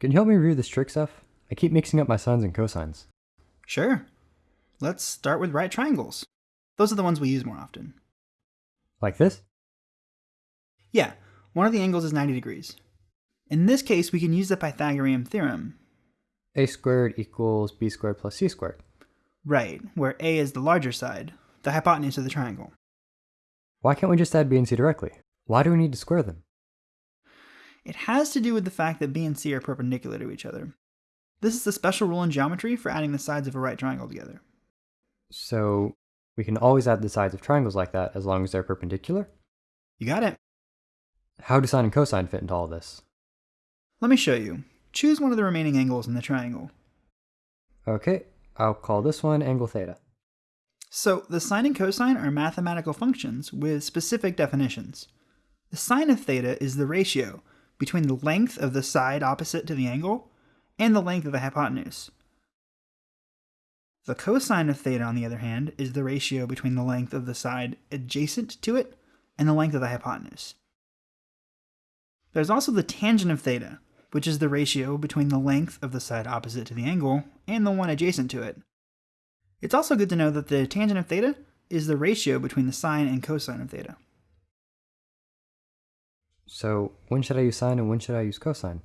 Can you help me review this trig stuff? I keep mixing up my sines and cosines. Sure. Let's start with right triangles. Those are the ones we use more often. Like this? Yeah, one of the angles is 90 degrees. In this case, we can use the Pythagorean theorem. a squared equals b squared plus c squared. Right, where a is the larger side, the hypotenuse of the triangle. Why can't we just add b and c directly? Why do we need to square them? It has to do with the fact that b and c are perpendicular to each other. This is the special rule in geometry for adding the sides of a right triangle together. So we can always add the sides of triangles like that as long as they're perpendicular? You got it. How do sine and cosine fit into all this? Let me show you. Choose one of the remaining angles in the triangle. Okay, I'll call this one angle theta. So, the sine and cosine are mathematical functions with specific definitions. The sine of theta is the ratio between the length of the side opposite to the angle and the length of the hypotenuse. The cosine of theta, on the other hand, is the ratio between the length of the side adjacent to it and the length of the hypotenuse. There's also the tangent of theta, which is the ratio between the length of the side opposite to the angle and the one adjacent to it. It's also good to know that the tangent of theta is the ratio between the sine and cosine of theta. So when should I use sine and when should I use cosine?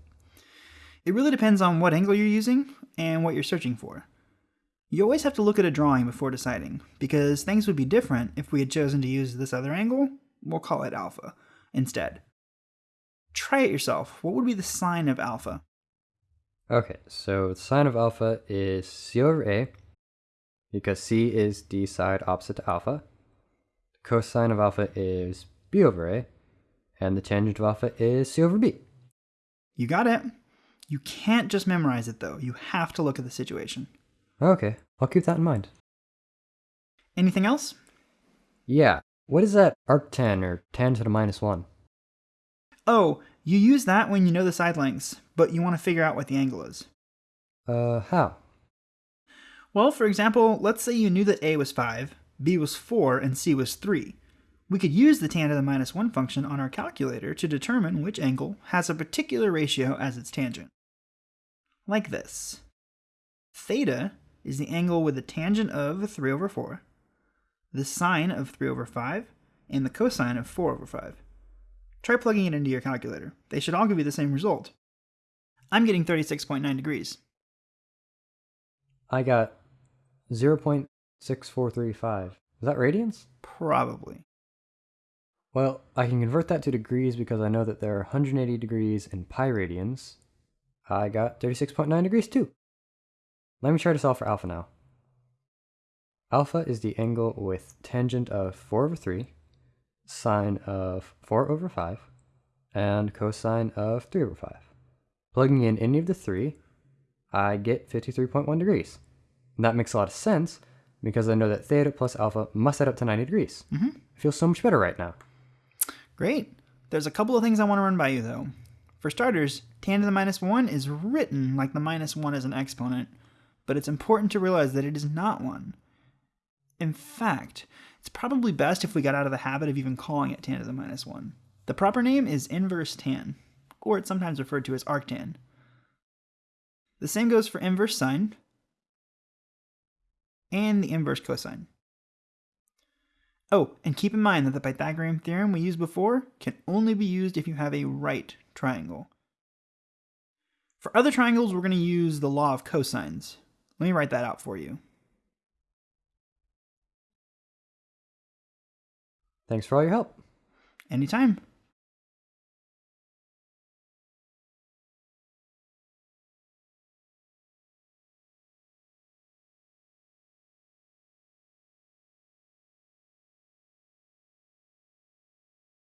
It really depends on what angle you're using and what you're searching for. You always have to look at a drawing before deciding, because things would be different if we had chosen to use this other angle, we'll call it alpha, instead. Try it yourself. What would be the sine of alpha? Okay, so the sine of alpha is c over a, because c is the side opposite to alpha. The cosine of alpha is b over a, and the tangent of alpha is c over b. You got it. You can't just memorize it though, you have to look at the situation. Okay, I'll keep that in mind. Anything else? Yeah, what is that arctan or tan to the minus 1? Oh, you use that when you know the side lengths, but you want to figure out what the angle is. Uh, how? Well, for example, let's say you knew that a was 5, b was 4, and c was 3. We could use the tan to the minus 1 function on our calculator to determine which angle has a particular ratio as its tangent. Like this. Theta is the angle with the tangent of 3 over 4, the sine of 3 over 5, and the cosine of 4 over 5. Try plugging it into your calculator. They should all give you the same result. I'm getting 36.9 degrees. I got 0.6435. Is that radians? Probably. Well, I can convert that to degrees because I know that there are 180 degrees in pi radians. I got 36.9 degrees too. Let me try to solve for alpha now. Alpha is the angle with tangent of 4 over 3, sine of 4 over 5, and cosine of 3 over 5. Plugging in any of the three, I get 53.1 degrees. And that makes a lot of sense because I know that theta plus alpha must add up to 90 degrees. Mm-hmm. I feel so much better right now. Great. There's a couple of things I want to run by you though. For starters, tan to the minus 1 is written like the minus 1 is an exponent, but it's important to realize that it is not one. In fact, it's probably best if we got out of the habit of even calling it tan to the minus 1. The proper name is inverse tan, or it's sometimes referred to as arctan. The same goes for inverse sine and the inverse cosine. Oh, and keep in mind that the Pythagorean theorem we used before can only be used if you have a right triangle. For other triangles, we're going to use the law of cosines. Let me write that out for you. Thanks for all your help. Anytime.